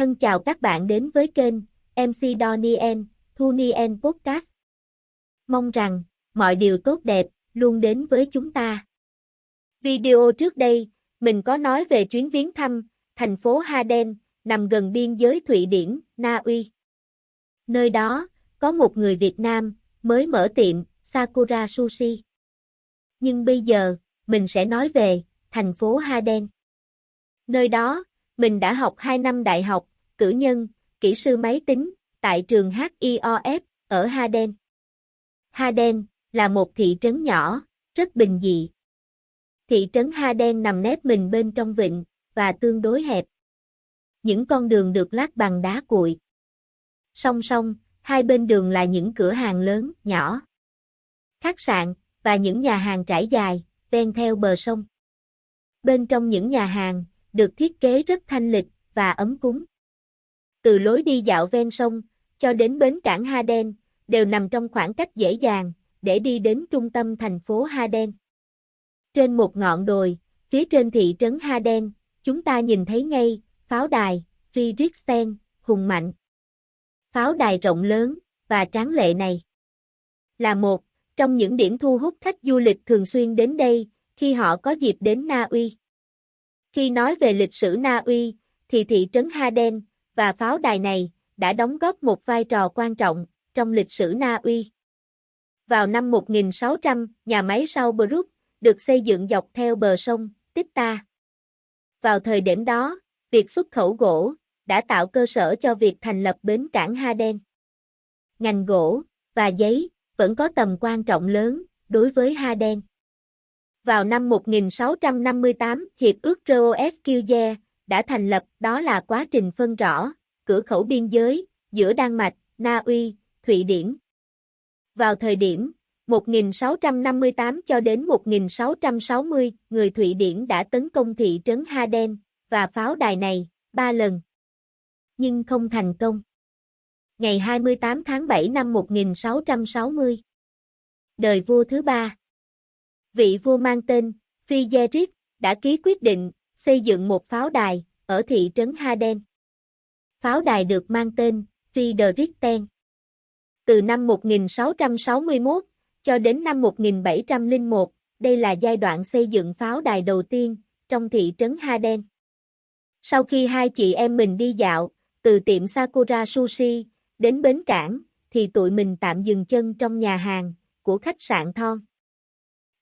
Thân chào các bạn đến với kênh MC Donien, Thu Nien Podcast. Mong rằng mọi điều tốt đẹp luôn đến với chúng ta. Video trước đây, mình có nói về chuyến viếng thăm thành phố Haden nằm gần biên giới Thụy Điển, Na Uy. Nơi đó có một người Việt Nam mới mở tiệm Sakura Sushi. Nhưng bây giờ, mình sẽ nói về thành phố Haden. Nơi đó, mình đã học 2 năm đại học, cử nhân, kỹ sư máy tính, tại trường HIOF, ở Haden. Haden là một thị trấn nhỏ, rất bình dị. Thị trấn Haden nằm nép mình bên trong vịnh, và tương đối hẹp. Những con đường được lát bằng đá cuội. Song song, hai bên đường là những cửa hàng lớn, nhỏ. Khách sạn, và những nhà hàng trải dài, ven theo bờ sông. Bên trong những nhà hàng, được thiết kế rất thanh lịch và ấm cúng. Từ lối đi dạo ven sông cho đến bến cảng Haden đều nằm trong khoảng cách dễ dàng để đi đến trung tâm thành phố Haden. Trên một ngọn đồi, phía trên thị trấn Haden, chúng ta nhìn thấy ngay pháo đài Friedrichsen hùng mạnh. Pháo đài rộng lớn và tráng lệ này là một trong những điểm thu hút khách du lịch thường xuyên đến đây khi họ có dịp đến Na Uy. Khi nói về lịch sử Na Uy, thì thị trấn Haden và pháo đài này đã đóng góp một vai trò quan trọng trong lịch sử Na Uy. Vào năm 1600, nhà máy sau được xây dựng dọc theo bờ sông Tích-ta. Vào thời điểm đó, việc xuất khẩu gỗ đã tạo cơ sở cho việc thành lập bến cảng Haden. Ngành gỗ và giấy vẫn có tầm quan trọng lớn đối với Haden. Vào năm 1658, Hiệp ước Roeskilde đã thành lập đó là quá trình phân rõ, cửa khẩu biên giới, giữa Đan Mạch, Na Uy, Thụy Điển. Vào thời điểm 1658 cho đến 1660, người Thụy Điển đã tấn công thị trấn Haden và pháo đài này ba lần. Nhưng không thành công. Ngày 28 tháng 7 năm 1660. Đời vua thứ ba. Vị vua mang tên Friedrich đã ký quyết định xây dựng một pháo đài ở thị trấn Haden. Pháo đài được mang tên Friedrichsten. Từ năm 1661 cho đến năm 1701, đây là giai đoạn xây dựng pháo đài đầu tiên trong thị trấn Haden. Sau khi hai chị em mình đi dạo, từ tiệm Sakura Sushi đến bến cảng, thì tụi mình tạm dừng chân trong nhà hàng của khách sạn Thon.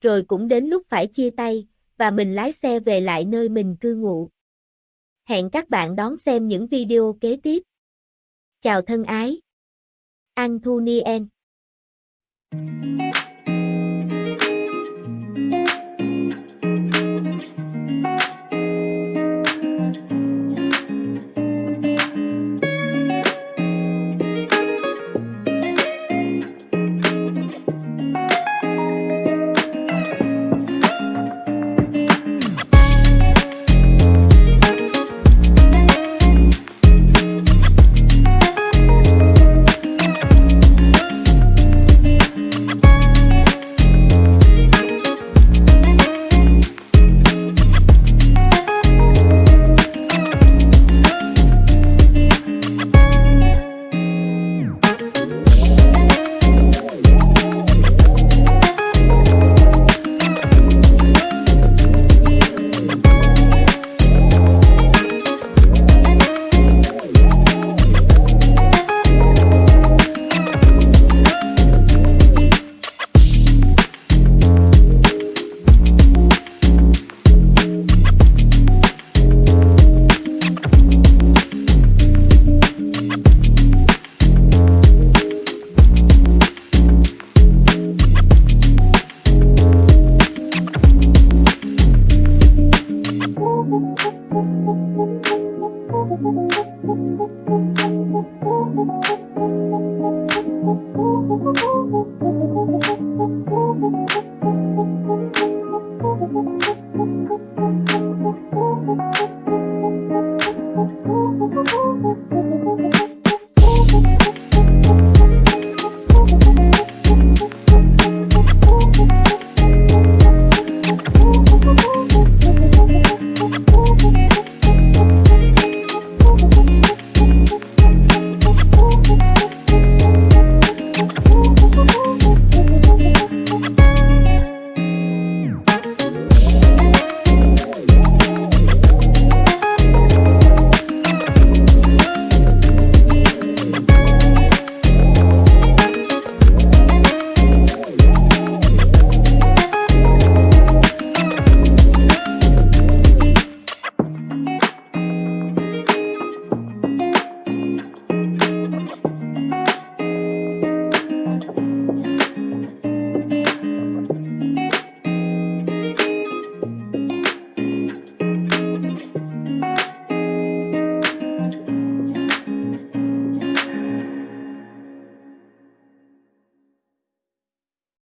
Rồi cũng đến lúc phải chia tay, và mình lái xe về lại nơi mình cư ngụ. Hẹn các bạn đón xem những video kế tiếp. Chào thân ái. Anthony N.